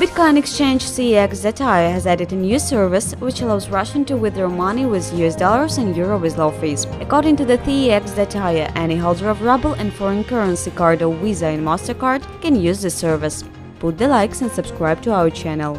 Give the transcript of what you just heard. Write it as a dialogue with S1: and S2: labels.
S1: Bitcoin exchange CEX.io has added a new service which allows Russian to withdraw money with US dollars and euro with low fees. According to the CEX.io, any holder of ruble and foreign currency card or Visa and MasterCard can use the service. Put the likes and subscribe to our channel.